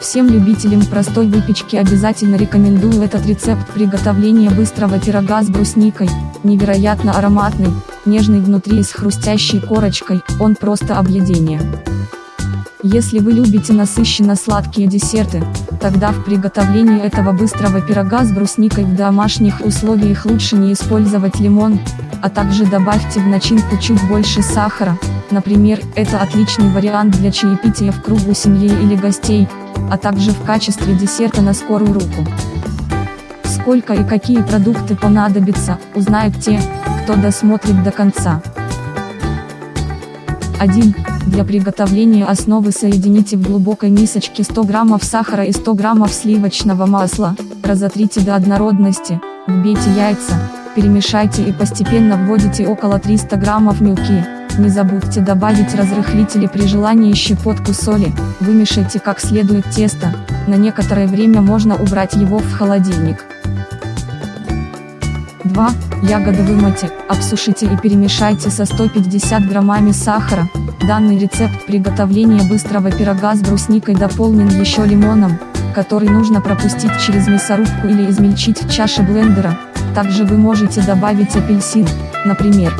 Всем любителям простой выпечки обязательно рекомендую этот рецепт приготовления быстрого пирога с брусникой, невероятно ароматный, нежный внутри и с хрустящей корочкой, он просто объедение. Если вы любите насыщенно сладкие десерты, тогда в приготовлении этого быстрого пирога с брусникой в домашних условиях лучше не использовать лимон, а также добавьте в начинку чуть больше сахара, например, это отличный вариант для чаепития в кругу семьи или гостей, а также в качестве десерта на скорую руку. Сколько и какие продукты понадобятся, узнают те, кто досмотрит до конца. 1. Для приготовления основы соедините в глубокой мисочке 100 граммов сахара и 100 граммов сливочного масла, разотрите до однородности, вбейте яйца, перемешайте и постепенно вводите около 300 граммов муки. Не забудьте добавить разрыхлители при желании щепотку соли, вымешайте как следует тесто, на некоторое время можно убрать его в холодильник. 2. Ягоды вымойте, обсушите и перемешайте со 150 граммами сахара. Данный рецепт приготовления быстрого пирога с брусникой дополнен еще лимоном, который нужно пропустить через мясорубку или измельчить в чаше блендера. Также вы можете добавить апельсин, например.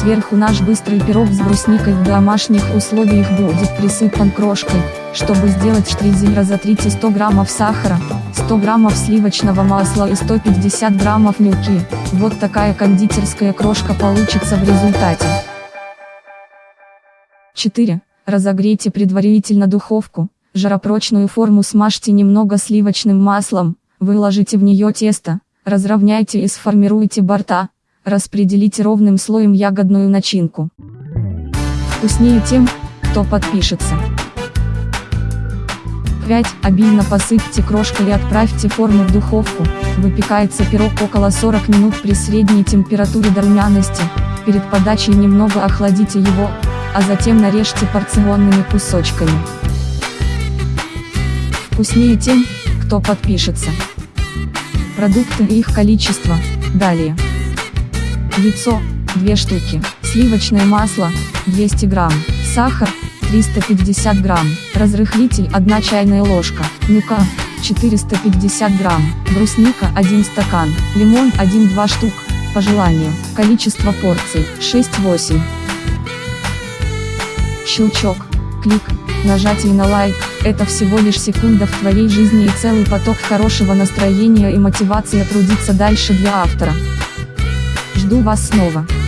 3. Сверху наш быстрый пирог с брусникой в домашних условиях будет присыпан крошкой. Чтобы сделать штризель разотрите 100 граммов сахара, 100 граммов сливочного масла и 150 граммов муки. Вот такая кондитерская крошка получится в результате. 4. Разогрейте предварительно духовку, жаропрочную форму смажьте немного сливочным маслом, выложите в нее тесто, разровняйте и сформируйте борта, распределите ровным слоем ягодную начинку. Вкуснее тем, кто подпишется. 5. Обильно посыпьте крошкой и отправьте форму в духовку. Выпекается пирог около 40 минут при средней температуре до румяности. Перед подачей немного охладите его, а затем нарежьте порционными кусочками. Вкуснее тем, кто подпишется. Продукты и их количество, далее. Яйцо, 2 штуки, сливочное масло, 200 грамм, сахар, 350 грамм, разрыхлитель 1 чайная ложка, мука, 450 грамм, брусника 1 стакан, лимон 1-2 штук, по желанию, количество порций 6-8. Щелчок, клик, нажатие на лайк, это всего лишь секунда в твоей жизни и целый поток хорошего настроения и мотивации трудиться дальше для автора. Жду вас снова.